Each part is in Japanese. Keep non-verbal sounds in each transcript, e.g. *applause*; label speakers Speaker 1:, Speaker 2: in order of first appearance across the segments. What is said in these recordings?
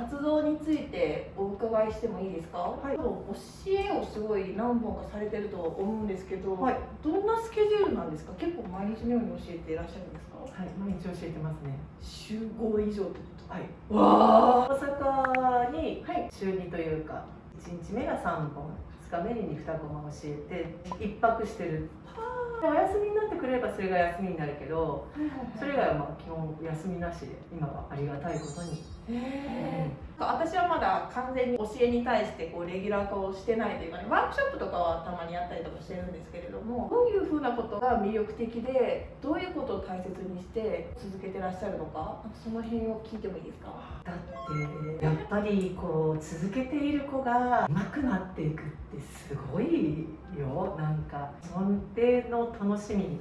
Speaker 1: 活動についてお伺いしてもいいですか、
Speaker 2: はい、
Speaker 1: 教えをすごい何本かされてると思うんですけど、
Speaker 2: はい、
Speaker 1: どんなスケジュールなんですか？結構毎日のように教えていらっしゃるんですか？
Speaker 2: はい毎日教えてますね。
Speaker 1: 週5以上ってこと？
Speaker 2: はい。
Speaker 1: わ
Speaker 2: 大阪に
Speaker 1: はい。
Speaker 2: 週2というか1日目が3本2日目に2コマ教えて1泊してるお休みになってくれればそれが休みになるけどそれ以外はまあ基本休みなしで今はありがたいことに。
Speaker 1: へー。私はまだ完全に教えに対してこうレギュラー化をしてないというかねワークショップとかはたまにやったりとかしてるんですけれどもどういうふうなことが魅力的でどういうことを大切にして続けてらっしゃるのかその辺を聞いてもいいですか？
Speaker 2: だってやっぱりこう続けている子が上手くなっていくってすごいよ。なんかそれの楽しみ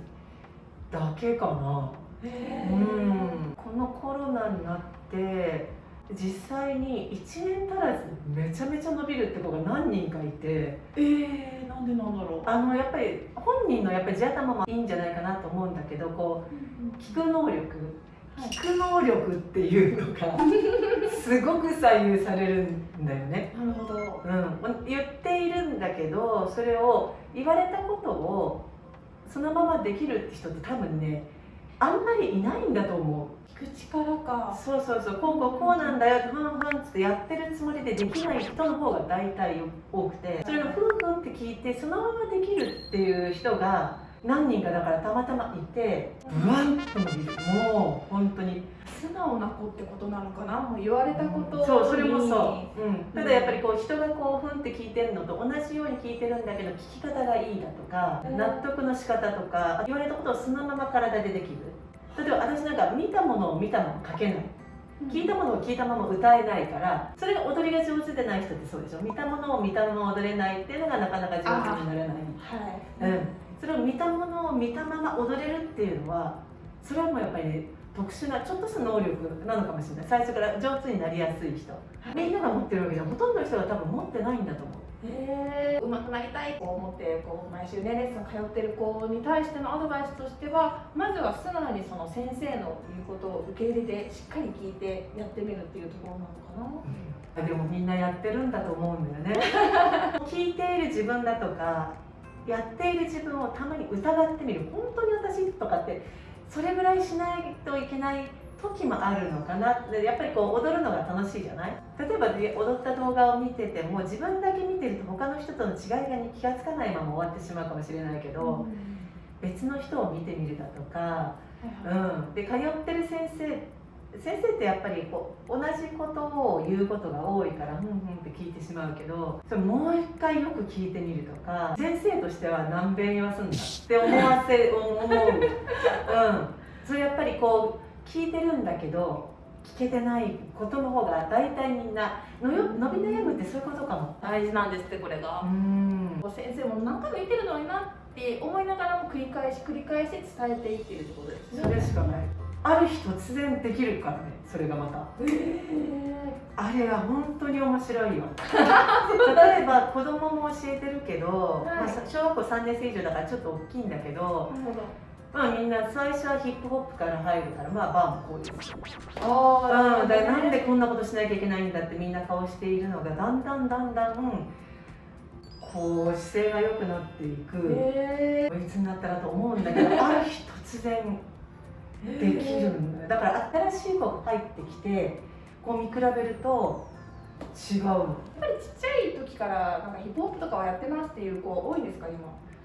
Speaker 2: だけかな。うん。このコロナになって実際に1年足らずめちゃめちゃ伸びるって子が何人かいて。
Speaker 1: えー、なんでなんだろう。
Speaker 2: あのやっぱり本人のやっぱり地頭もいいんじゃないかなと思うんだけどこう聞く能力。聞く能力っていうのが *laughs* すごく左右されるんだよね、
Speaker 1: なるほど。
Speaker 2: うん、言っているんだけどそれを言われたことをそのままできるって人って多分ねあんまりいないんだと思う。
Speaker 1: 聞く力か。
Speaker 2: そうそうそう。こうこうこうなんだよってふんふんっつってやってるつもりでできない人の方が大体多くてそれがふんふんって聞いてそのままできるっていう人が何人かだからたまたまいてブワンと伸びるもう本当に
Speaker 1: 素直な子ってことなのかな？もう言われたことに。
Speaker 2: そうそれもそう、うん、ただやっぱりこう人がこうふんって聞いてるのと同じように聞いてるんだけど聞き方がいいだとか
Speaker 1: うん。
Speaker 2: 納得の仕方とか言われたことをそのまま体でできる。例えば私なんか見たものを見たまま書けない。聞いたものを聞いたまま歌えないからそれが踊りが上手でない人ってそうでしょ？見たものを見たまま踊れないっていうのがなかなか上手にならない。
Speaker 1: はい、
Speaker 2: うん、それを見たものを見たまま踊れるっていうのはそれはもうやっぱりね特殊なちょっとした能力なのかもしれない。最初から上手になりやすい人。みんなが持ってるわけじゃほとんどの人が多分持ってないんだと思う。
Speaker 1: へえ上手くなりたいと思ってこう毎週ねレッスン通ってる子に対してのアドバイスとしてはまずは素直にその先生の言うことを受け入れてしっかり聞いてやってみるっていうところなのかな。
Speaker 2: でもみんなやってるんだと思うんだよね。*laughs* 聞いている自分だとかやっている自分をたまに疑ってみる。本当に私とかってそれぐらいしないといけない時もあるのかな。でやっぱりこう踊るのが楽しいじゃない？例えばで踊った動画を見てても自分だけ見てると他の人との違いが気がつかないまま終わってしまうかもしれないけど、別の人を見てみるだとか、うん、で通ってる先生先生ってやっぱりこう同じことを言うことが多いからふんふんって聞いてしまうけどそれもう一回よく聞いてみるとか先生としては何遍言わすんだって思わせ *laughs* 思う、うん、それやっぱりこう聞いてるんだけど聞けてないことの方が大体みんなのよ伸び悩むってそういうことかも。
Speaker 1: 大事なんですってこれが、
Speaker 2: うん。
Speaker 1: 先生も何回も言ってるのになって思いながらも繰り返し繰り返し伝えていってるってことですね。
Speaker 2: それしかないある日突然できるからねそれがまた。
Speaker 1: へ
Speaker 2: あれは本当に面白いよ。*laughs* 例えば子供も教えてるけど、
Speaker 1: はい。
Speaker 2: まあ、小学校3年生以上だからちょっと大きいんだけど、まあ、みんな最初はヒップホップから入るからまあバーもこういう。
Speaker 1: あ
Speaker 2: うん、だからなんでこんなことしなきゃいけないんだってみんな顔しているのがだんだんだんだんこう姿勢が良くなっていく。
Speaker 1: へ
Speaker 2: こいつになったらと思うんだけどある日突然できるんだよ。だから新しい子が入ってきてこう見比べると違うの、
Speaker 1: やっぱりちっちゃい時からなんかヒップホップとかはやってますっていう子多いんですか今？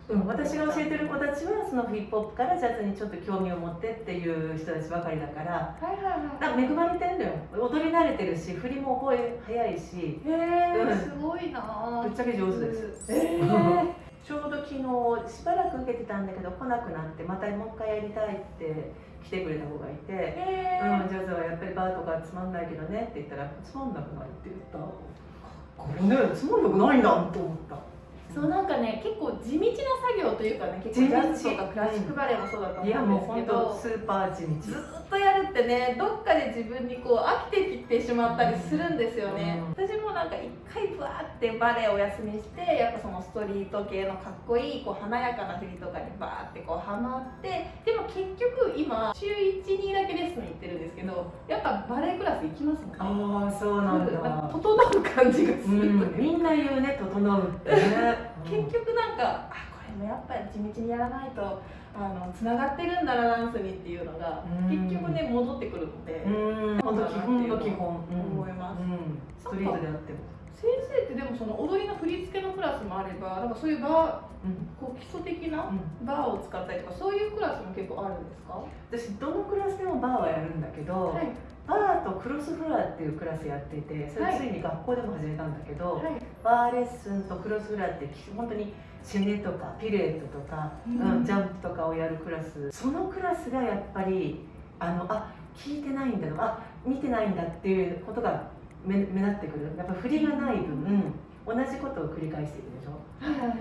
Speaker 2: うん、私が教えてる子たちはそのヒップホップからジャズにちょっと興味を持ってっていう人たちばかりだから。
Speaker 1: はいはい
Speaker 2: か恵まれてんだよ。踊り慣れてるし振りも覚え早いし。
Speaker 1: へえ、
Speaker 2: うん。
Speaker 1: すごいな。
Speaker 2: ぶっちゃけ上手です。
Speaker 1: へえ *laughs*
Speaker 2: ちょうど昨日しばらく受けてたんだけど来なくなってまたもう一回やりたいって来てくれた子がいて
Speaker 1: へ「
Speaker 2: うん、
Speaker 1: え
Speaker 2: ジャズはやっぱりバーとかつまんないけどね」って言ったら「つまんなくない」って言った。これねつまんなくないんだと思った。
Speaker 1: そうなんかね結構地道な作業というかね結構ジャズとかクラシックバレエもそうだと思
Speaker 2: いやもう
Speaker 1: うんですけ
Speaker 2: 本当
Speaker 1: ど、
Speaker 2: スーパー地道。
Speaker 1: ずっとってねどっかで自分にこう飽きてきてしまったりするんですよね、
Speaker 2: うん。
Speaker 1: 私もなんか一回ブワーってバレエをお休みしてやっぱそのストリート系のかっこいいこう華やかな振りとかにバーってこうハマってでも結局今週12だけレッスン行ってるんですけどやっぱバレエクラス行きますもんね。
Speaker 2: ああそうなん
Speaker 1: なん整う感じがす
Speaker 2: う
Speaker 1: ると
Speaker 2: ん、みんな言うね整うってね。*laughs*
Speaker 1: 結局なんかもやっぱり地道にやらないとあのつながってるんだなダンスにっていうのが
Speaker 2: うん。
Speaker 1: 結局ね戻ってくるので、
Speaker 2: うん。本当基本の基本、うん。
Speaker 1: 思います
Speaker 2: うん、ストリートであっても、
Speaker 1: 先生ってでもその踊りの振り付けのクラスもあればなんかそういうバ
Speaker 2: うん。
Speaker 1: ーこう基礎的な
Speaker 2: うん、
Speaker 1: バーを使ったりとかそういうクラスも結構あるんですか？
Speaker 2: 私どのクラスでもバーはやるんだけど、
Speaker 1: はい
Speaker 2: バーとクロスフラーっていうクラスやっていてそれついに学校でも始めたんだけど、
Speaker 1: はい。
Speaker 2: バーレッスンとクロスフラーって本当にシネとかピルエットとか、
Speaker 1: うん。
Speaker 2: うんジャンプとかをやるクラス。そのクラスがやっぱりあのあ聞いてないんだとかあ見てないんだっていうことが目目立ってくる。やっぱ振りがない分、同じことを繰り返しているでしょ。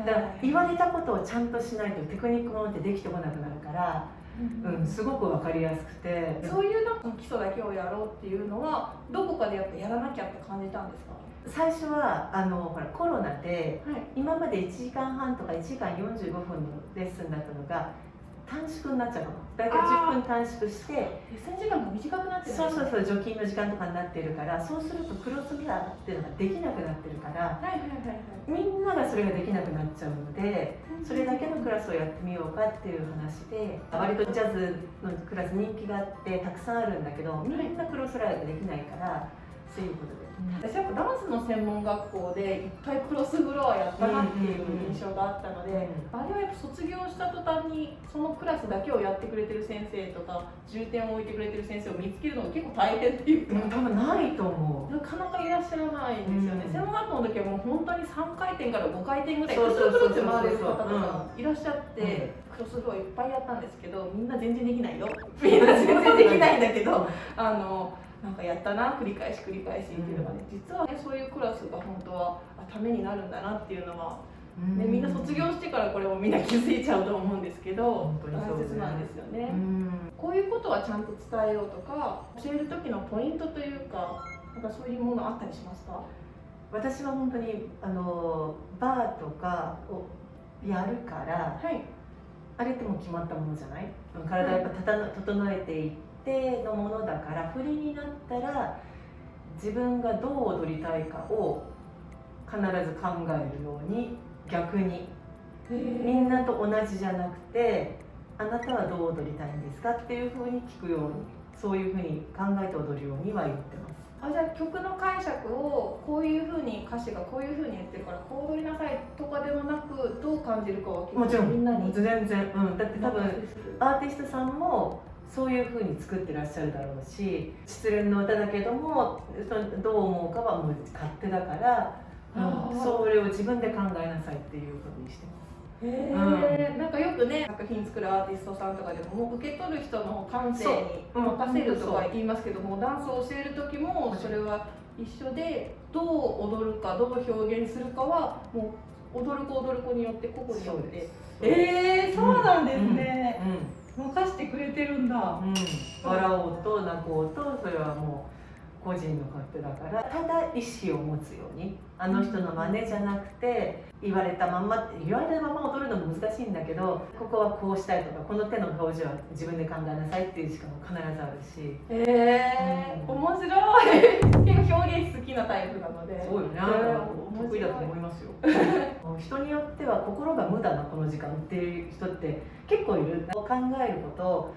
Speaker 2: だから言われたことをちゃんとしないとテクニックものってできてこなくなるから、うん、すごく分かりやすくて。
Speaker 1: そういうなんか基礎だけをやろうっていうのはどこかでやっぱやらなきゃって感じたんですか？
Speaker 2: 最初はあのほらコロナで
Speaker 1: はい。
Speaker 2: 今まで1時間半とか1時間45分のレッスンだったのが短縮になっちゃうの。大体10分短縮して。
Speaker 1: レッスン時間が短くなってる
Speaker 2: そう
Speaker 1: ね。
Speaker 2: そうそう除菌の時間とかになってるからそうするとクロスフラーっていうのができなくなってるから
Speaker 1: はいはいはいはい。
Speaker 2: みんながそれができなくなっちゃうのでそれだけのクラスをやってみようかっていう話で割とジャズのクラス人気があってたくさんあるんだけどみんなクロスフラーができないからそういうことで。
Speaker 1: 私やっぱダンスの専門学校でいっぱいクロスフロアやったなっていう印象があったので、
Speaker 2: うん。
Speaker 1: あれはやっぱ卒業した途端にそのクラスだけをやってくれてる先生とか重点を置いてくれてる先生を見つけるのが結構大変っていうか、
Speaker 2: うん、多分ないと思う。
Speaker 1: なかなかいらっしゃらないんですよね、
Speaker 2: うん。
Speaker 1: 専門学校の時はもう本当に3回転から5回転ぐらいクロスフロアって回れる方とかいらっしゃって、
Speaker 2: うん。
Speaker 1: クロスフロアいっぱいやったんですけどみんな全然できないよ。みんな全然できないんだけどあのなんかやったな繰り返し繰り返しっていうのがね、実はねそういうクラスが本当はあためになるんだなっていうのは、ね、みんな卒業してからこれもみんな気づいちゃうと思うんですけど
Speaker 2: 本当にそうね。
Speaker 1: 大切なんですよね、
Speaker 2: うん。
Speaker 1: こういうことはちゃんと伝えようとか教える時のポイントというかなんかそういうものあったりしますか？
Speaker 2: 私は本当にあのバーとかをやるから
Speaker 1: はい。
Speaker 2: あれってもう決まったものじゃない？体やっぱ整えていってのものだから振りになったら自分がどう踊りたいかを必ず考えるように逆に。みんなと同じじゃなくてあなたはどう踊りたいんですかっていうふうに聞くようにそういうふうに考えて踊るようには言ってます。
Speaker 1: あじゃあ曲の解釈をこういうふうに歌詞がこういうふうに言ってるからこう踊りなさいとかではなくどう感じるかは
Speaker 2: もちろん。
Speaker 1: みんなに？
Speaker 2: 全然、うん、だって多分アーティストさんもそういう風に作ってらっしゃるだろうし失恋の歌だけどもそどう思うかはもう勝手だから、それを自分で考えなさいっていうことにしてます。
Speaker 1: へえ、なんかよくね作品作るアーティストさんとかでももう受け取る人の感性に任せるとか言いますけども、ダンスを教える時もそれは一緒でどう踊るかどう表現するかはもう踊る子踊る子によって個々によって。えー、そうなんですね、任してくれてるんだ。
Speaker 2: うん、うん、笑おうと泣こうとそれはもう個人の勝手だからただ意思を持つようにあの人の真似じゃなくて言われたまんま言われたまま踊るのも難しいんだけどここはこうしたいとかこの手の表情は自分で考えなさいっていうしかも必ずあるし。
Speaker 1: えー、
Speaker 2: うん。
Speaker 1: 面白い。結構表現好きなタイプなので。
Speaker 2: そうよね。
Speaker 1: えー
Speaker 2: 得意だと思いますよ。*laughs* 人によっては心が無駄なこの時間っていう人って結構いる。考えること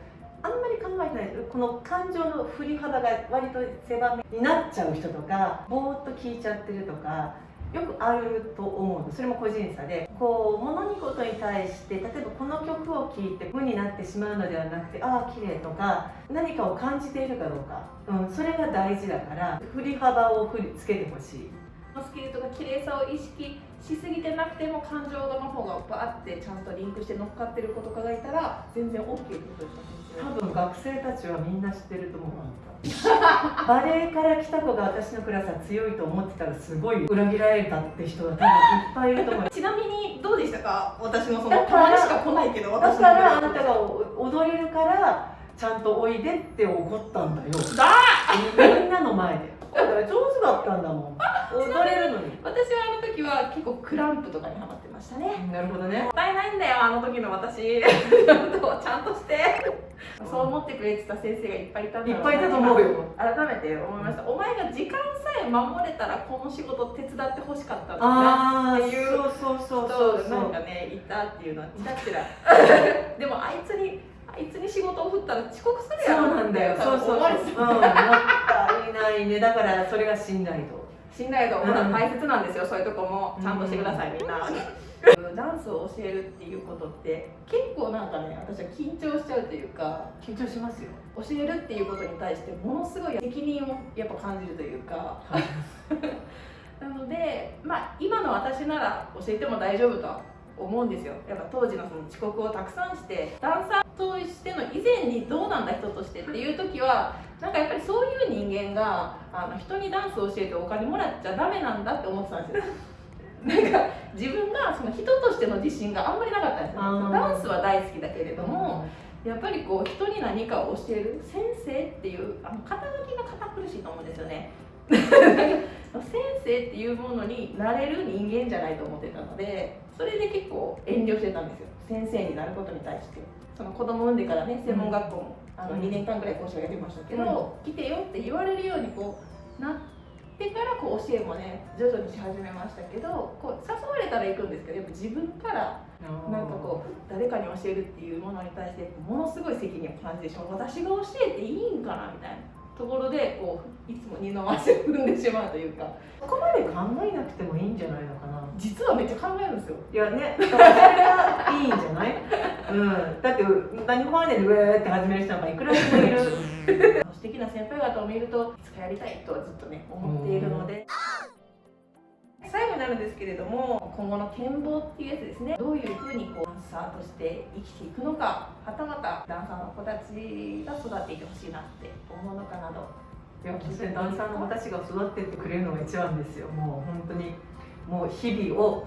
Speaker 2: あんまり考えてない。この感情の振り幅が割と狭めになっちゃう人とかぼーっと聞いちゃってるとかよくあると思うの。それも個人差で。こう物事に対して例えばこの曲を聴いて無になってしまうのではなくてああ綺麗とか何かを感じているかどうか、うん、それが大事だから振り幅を振りつけてほしい。
Speaker 1: スキルとか綺麗さを意識しすぎてなくても感情の方がバーってちゃんとリンクして乗っかってる子とかがいたら全然 OK ってことですか
Speaker 2: 多分学生たちはみんな知ってると思うバレエから来た子が私のクラスは強いと思ってたらすごい裏切られたって人は多分いっぱいいると思う。
Speaker 1: ちなみにどうでしたか私のそのたまにしか来ないけど
Speaker 2: だ
Speaker 1: 私の
Speaker 2: からあなたが踊れるからちゃんとおいでって怒ったんだよ
Speaker 1: だ
Speaker 2: みんなの前でだから上手だったんだもん踊れるのに。
Speaker 1: 私はあの時は結構クランプとかにハマってましたね。
Speaker 2: なるほどね。
Speaker 1: もったいないんだよあの時の私。ちゃんとして。そう思ってくれてた先生がいっぱいいたんだろ
Speaker 2: いっぱいいたと思うよ。
Speaker 1: 改めて思いました。お前が時間さえ守れたらこの仕事手伝ってほしかったんだな
Speaker 2: ああ
Speaker 1: っていう
Speaker 2: そうそうそう
Speaker 1: そう
Speaker 2: そう。
Speaker 1: なんかねいたっていうのはちらちらでもあいつにあいつに仕事を振ったら遅刻する
Speaker 2: そ
Speaker 1: やろ
Speaker 2: うなんだよ。そうそうそう、うん、もったいないね。だからそれが信頼度
Speaker 1: 信頼度
Speaker 2: うん
Speaker 1: ほら大切なんですよ、そういうとこも。ちゃんとしてください、
Speaker 2: うん
Speaker 1: みんな。*laughs* ダンスを教えるっていうことって結構なんかね私は緊張しちゃうというか
Speaker 2: 緊張しますよ。
Speaker 1: 教えるっていうことに対してものすごい責任をやっぱ感じるというか。*laughs* なのでまあ今の私なら教えても大丈夫とは思うんですよ。やっぱ当時のその遅刻をたくさんしてダンサーとしての以前にどうなんだ人としてっていう時はなんかやっぱりそういう人間があの人にダンスを教えてお金もらっちゃダメなんだって思ってたんですよ。*laughs* なんか自分がその人としての自信があんまりなかったんですよ。ダンスは大好きだけれども、やっぱりこう人に何かを教える先生っていうあの肩書きが堅苦しいと思うんですよね。*laughs* 先生っていうものになれる人間じゃないと思ってたのでそれで結構遠慮してたんですよ。先生になることに対して。その子供産んでからね専門学校も、あの
Speaker 2: うん
Speaker 1: 2年間ぐらい講師をやりましたけど、来てよって言われるようにこうなってからこう教えもね徐々にし始めましたけどこう誘われたら行くんですけどやっぱ自分からなんかこう誰かに教えるっていうものに対してものすごい責任を感じてしまう私が教えていいんかなみたいなところでこういつも二の足を踏んでしまうというか。
Speaker 2: そこまで考えなくてもいいんじゃないのかな。
Speaker 1: 実はめっちゃ考えるんですよ。
Speaker 2: いやね、それがいいんじゃない？うん、だって何も前でウェーって始める人なんかいくらでもいる。*laughs*
Speaker 1: 素敵な先輩方を見るといつかやりたいとはずっとね思っているのでなるんですけれども今後の展望っていうやつですね。どういうふうにこうダンサーとして生きていくのかはたまたダンサーの子たちが育っていってほしいなって思うのかなど
Speaker 2: いや私ダンサーの子たちが育ってってくれるのが一番ですよ。もう本当にもう日々を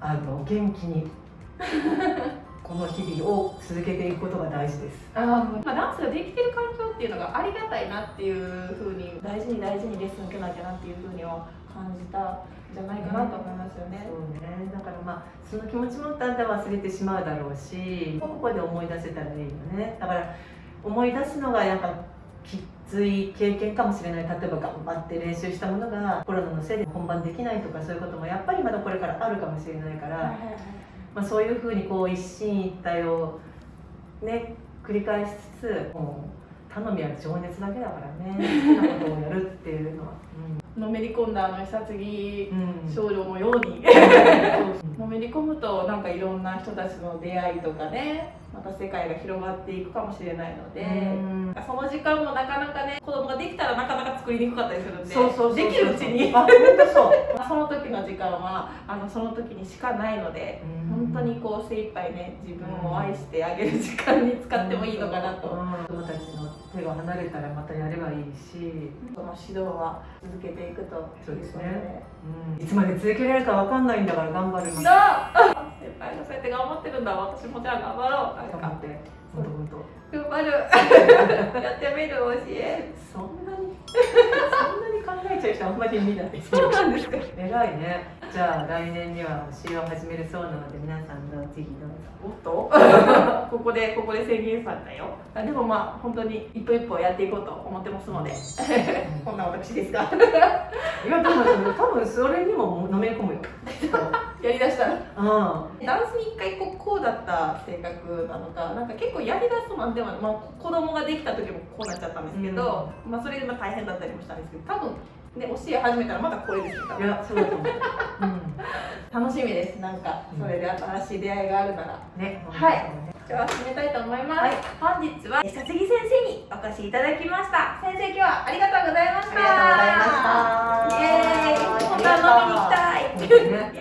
Speaker 2: あの元気に *laughs* この日々を続けていくことが大事です。
Speaker 1: あまあ、ダンスができてる環境っていうのがありがたいなっていうふうに。大事に大事にレッスン受けなきゃなっていうふうには感じたんじゃないかなと思いますよね。
Speaker 2: そうね。だからまあその気持ちもだんだん忘れてしまうだろうしここで思い出せたらいいよね。だから思い出すのがやっぱきつい経験かもしれない。例えば頑張って練習したものがコロナのせいで本番できないとかそういうこともやっぱりまだこれからあるかもしれないから、
Speaker 1: はいはいはい
Speaker 2: まあ、そういうふうにこう一進一退をね繰り返しつつもう頼みは情熱だけだからね好きなことをやるっていうのは。
Speaker 1: のめり込んだあの久継少女のように。
Speaker 2: そう
Speaker 1: のめり込むとなんかいろんな人たちの出会いとかねまた世界が広がっていくかもしれないので、
Speaker 2: うん。
Speaker 1: その時間もなかなかね子供ができたらなかなか作りにくかったりするんで
Speaker 2: そうそう
Speaker 1: できるうちに。*laughs*
Speaker 2: そ
Speaker 1: の時の時間はあのその時にしかないので本当にこう精一杯ね自分を愛してあげる時間に使ってもいいのかなと、
Speaker 2: うん。子供たちの手が離れたらまたやればいいし、
Speaker 1: その指導は続けていくと
Speaker 2: そうですね。
Speaker 1: いう
Speaker 2: ん、いつまで続けられるかわかんないんだから頑張るの。
Speaker 1: そう。*laughs* 先輩がそうやって頑張ってるんだ私もじゃあ頑張ろう。なんか。
Speaker 2: 頑張って。本当本当
Speaker 1: 頑張る。*laughs* やってみる教え。
Speaker 2: そんなに。そんなに考えちゃう人あんまり見ない。
Speaker 1: そうなんですか。
Speaker 2: 偉いねじゃあ来年には教えを始めるそうなので皆さんのぜひどうぞ。
Speaker 1: おっと？*laughs* ここでここで宣言されたよ。あでもまあ本当に一歩一歩やっていこうと思ってますので。*laughs* こんな私ですが *laughs*
Speaker 2: いやでも多分それにものめり込むよ。
Speaker 1: やりだしたら。
Speaker 2: うん。
Speaker 1: ダンスに一回こうこうだった性格なのかなんか結構やりだすとなん。でも、まあ、子供ができた時もこうなっちゃったんですけど、まあ、それでまあ大変だったりもしたんですけど多分ね教え始めたらまたこれです
Speaker 2: いやそうだと思う、う
Speaker 1: 楽しみです。なんかそれで新しい出会いがあるなら。
Speaker 2: ん、ね
Speaker 1: はい。じゃあ始めたいと思います、
Speaker 2: はい。
Speaker 1: 本日は久杉先生にお越しいただきました。先生今日はありがとうございました。
Speaker 2: ありがとうございました。
Speaker 1: イエーイ。本当は飲みにね *laughs*